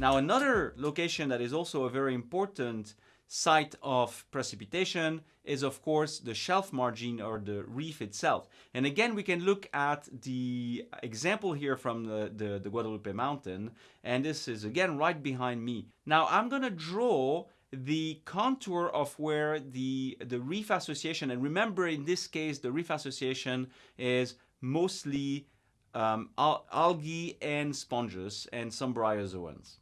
Now another location that is also a very important site of precipitation is of course the shelf margin or the reef itself. And again, we can look at the example here from the, the, the Guadalupe mountain. And this is again right behind me. Now I'm gonna draw the contour of where the, the reef association, and remember in this case, the reef association is mostly um, al algae and sponges and some bryozoans.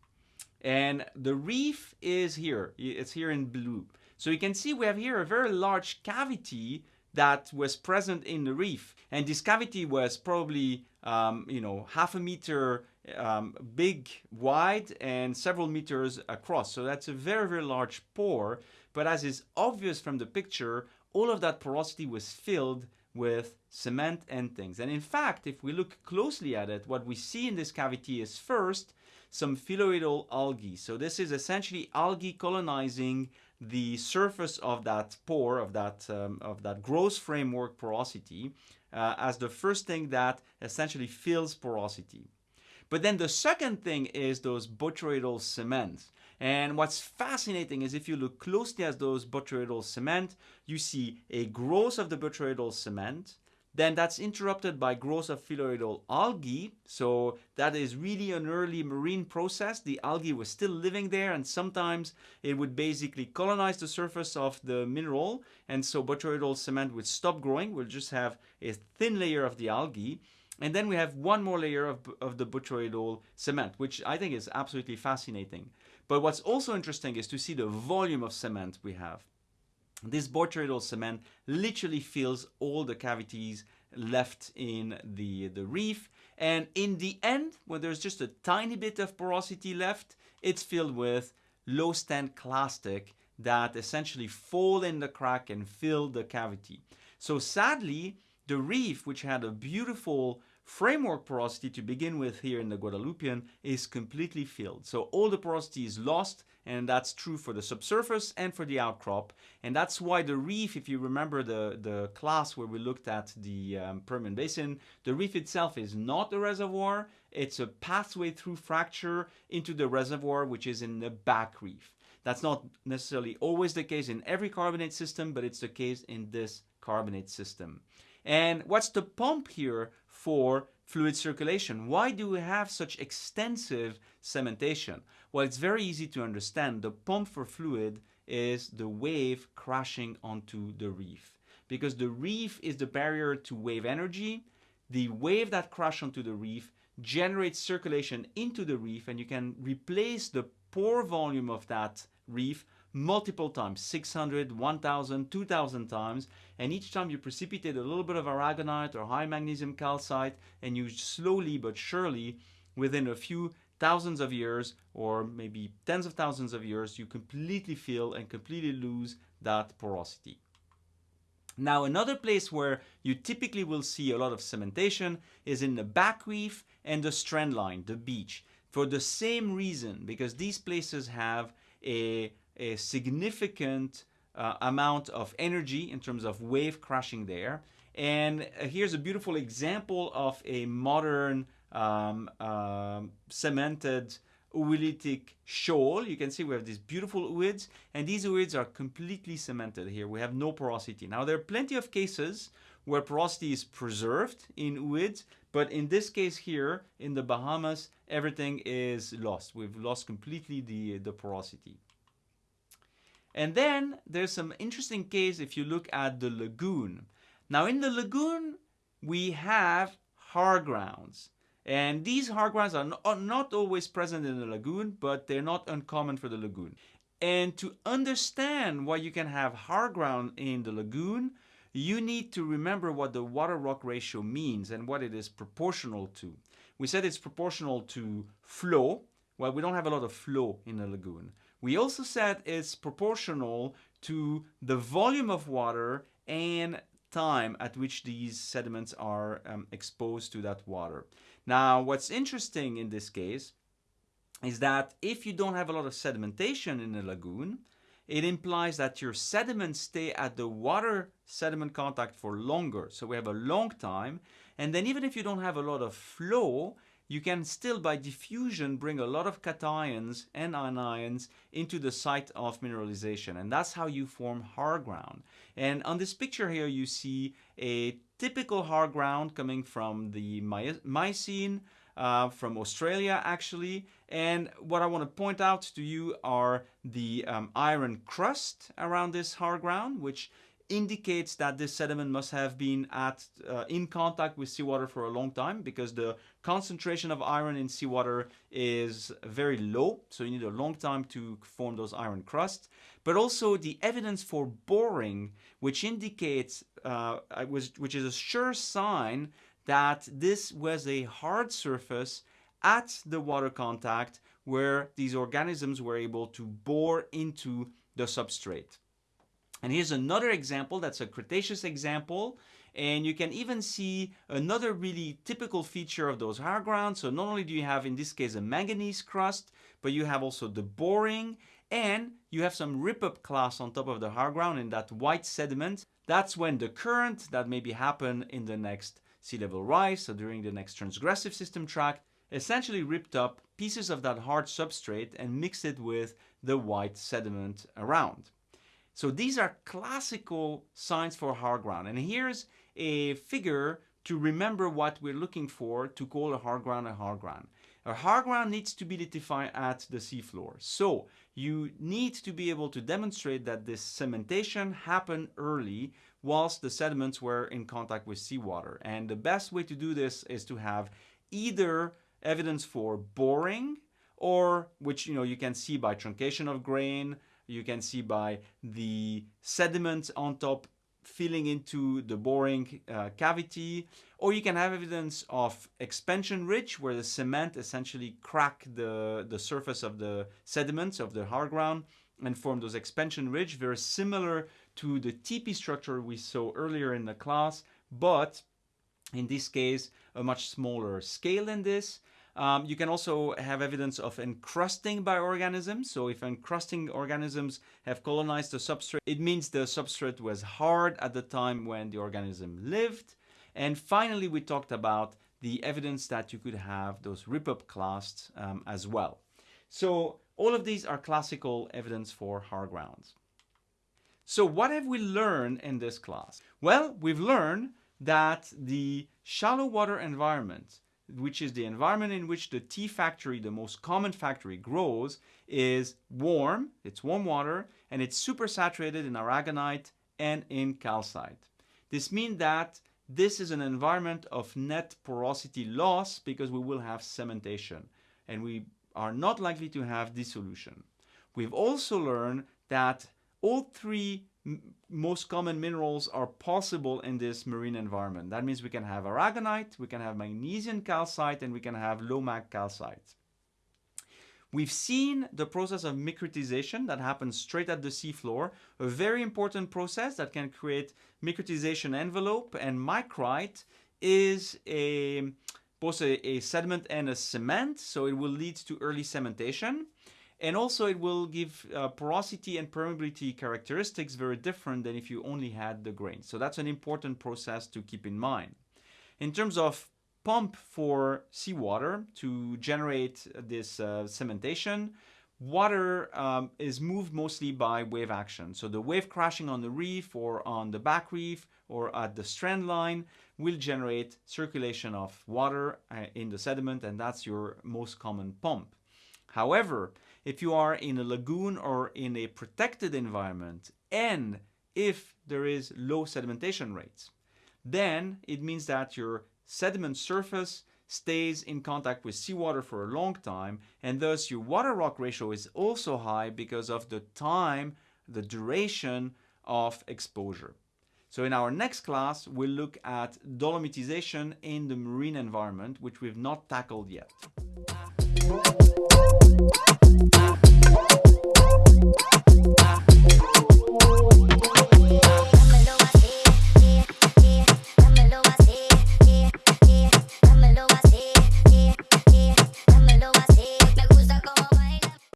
And the reef is here. It's here in blue. So you can see we have here a very large cavity that was present in the reef. And this cavity was probably, um, you know, half a meter um, big, wide, and several meters across. So that's a very, very large pore. But as is obvious from the picture, all of that porosity was filled with cement and things. And in fact, if we look closely at it, what we see in this cavity is first some phyllorhizal algae. So this is essentially algae colonizing the surface of that pore, of that, um, of that growth framework porosity, uh, as the first thing that essentially fills porosity. But then the second thing is those botryoidal cements. And what's fascinating is if you look closely at those botryoidal cement, you see a growth of the botryoidal cement, then that's interrupted by growth of phyllorhizal algae. So that is really an early marine process. The algae was still living there and sometimes it would basically colonize the surface of the mineral. And so botryoidal cement would stop growing. We'll just have a thin layer of the algae. And then we have one more layer of, of the botryoidal cement, which I think is absolutely fascinating. But what's also interesting is to see the volume of cement we have. This botryoidal cement literally fills all the cavities left in the, the reef. And in the end, when there's just a tiny bit of porosity left, it's filled with low stand clastic that essentially fall in the crack and fill the cavity. So sadly, the reef, which had a beautiful framework porosity to begin with here in the Guadalupian is completely filled. So all the porosity is lost and that's true for the subsurface and for the outcrop. And that's why the reef, if you remember the, the class where we looked at the um, Permian Basin, the reef itself is not a reservoir. It's a pathway through fracture into the reservoir, which is in the back reef. That's not necessarily always the case in every carbonate system, but it's the case in this carbonate system. And what's the pump here for fluid circulation? Why do we have such extensive cementation? Well, it's very easy to understand. The pump for fluid is the wave crashing onto the reef. Because the reef is the barrier to wave energy. The wave that crashes onto the reef generates circulation into the reef and you can replace the pore volume of that reef multiple times 600 1000 2000 times and each time you precipitate a little bit of aragonite or high magnesium calcite and you slowly but surely within a few thousands of years or maybe tens of thousands of years you completely fill and completely lose that porosity. Now another place where you typically will see a lot of cementation is in the back reef and the strand line, the beach, for the same reason, because these places have a a significant uh, amount of energy in terms of wave crashing there. And uh, here's a beautiful example of a modern um, um, cemented oolitic shoal. You can see we have these beautiful ooids, and these ooids are completely cemented here. We have no porosity. Now, there are plenty of cases where porosity is preserved in ooids, but in this case here, in the Bahamas, everything is lost. We've lost completely the, the porosity. And then there's some interesting case if you look at the lagoon. Now in the lagoon, we have hard grounds. And these hard grounds are not always present in the lagoon, but they're not uncommon for the lagoon. And to understand why you can have hard ground in the lagoon, you need to remember what the water-rock ratio means and what it is proportional to. We said it's proportional to flow. Well, we don't have a lot of flow in the lagoon. We also said it's proportional to the volume of water and time at which these sediments are um, exposed to that water. Now, what's interesting in this case is that if you don't have a lot of sedimentation in a lagoon, it implies that your sediments stay at the water sediment contact for longer. So we have a long time. And then even if you don't have a lot of flow, you can still by diffusion bring a lot of cations and anions into the site of mineralization and that's how you form hard ground. And on this picture here you see a typical hard ground coming from the Miocene, uh, from Australia actually. And what I want to point out to you are the um, iron crust around this hard ground, which indicates that this sediment must have been at uh, in contact with seawater for a long time because the concentration of iron in seawater is very low so you need a long time to form those iron crusts but also the evidence for boring which indicates uh, which is a sure sign that this was a hard surface at the water contact where these organisms were able to bore into the substrate. And here's another example, that's a Cretaceous example. And you can even see another really typical feature of those hard grounds. So not only do you have, in this case, a manganese crust, but you have also the boring and you have some rip-up clast on top of the hard ground in that white sediment. That's when the current that maybe happen in the next sea level rise, so during the next transgressive system tract, essentially ripped up pieces of that hard substrate and mixed it with the white sediment around. So these are classical signs for hard ground. And here's a figure to remember what we're looking for to call a hard ground a hard ground. A hard ground needs to be lithified at the seafloor. So you need to be able to demonstrate that this cementation happened early whilst the sediments were in contact with seawater. And the best way to do this is to have either evidence for boring or which you know you can see by truncation of grain you can see by the sediment on top filling into the boring uh, cavity or you can have evidence of expansion ridge where the cement essentially crack the, the surface of the sediments of the hard ground and form those expansion ridge very similar to the tepee structure we saw earlier in the class but in this case a much smaller scale than this um, you can also have evidence of encrusting by organisms. So if encrusting organisms have colonized the substrate, it means the substrate was hard at the time when the organism lived. And finally, we talked about the evidence that you could have those rip-up clasts um, as well. So all of these are classical evidence for hard grounds. So what have we learned in this class? Well, we've learned that the shallow water environment which is the environment in which the T factory, the most common factory, grows, is warm, it's warm water, and it's supersaturated in aragonite and in calcite. This means that this is an environment of net porosity loss because we will have cementation and we are not likely to have dissolution. We've also learned that all three most common minerals are possible in this marine environment. That means we can have aragonite, we can have magnesian calcite, and we can have low mag calcite. We've seen the process of micritization that happens straight at the seafloor, a very important process that can create micritization envelope, and micrite is a both a, a sediment and a cement, so it will lead to early cementation. And also it will give uh, porosity and permeability characteristics very different than if you only had the grain. So that's an important process to keep in mind. In terms of pump for seawater to generate this uh, cementation, water um, is moved mostly by wave action. So the wave crashing on the reef or on the back reef or at the strand line will generate circulation of water uh, in the sediment and that's your most common pump. However, if you are in a lagoon or in a protected environment and if there is low sedimentation rates, then it means that your sediment surface stays in contact with seawater for a long time and thus your water rock ratio is also high because of the time, the duration of exposure. So in our next class, we'll look at dolomitization in the marine environment, which we've not tackled yet.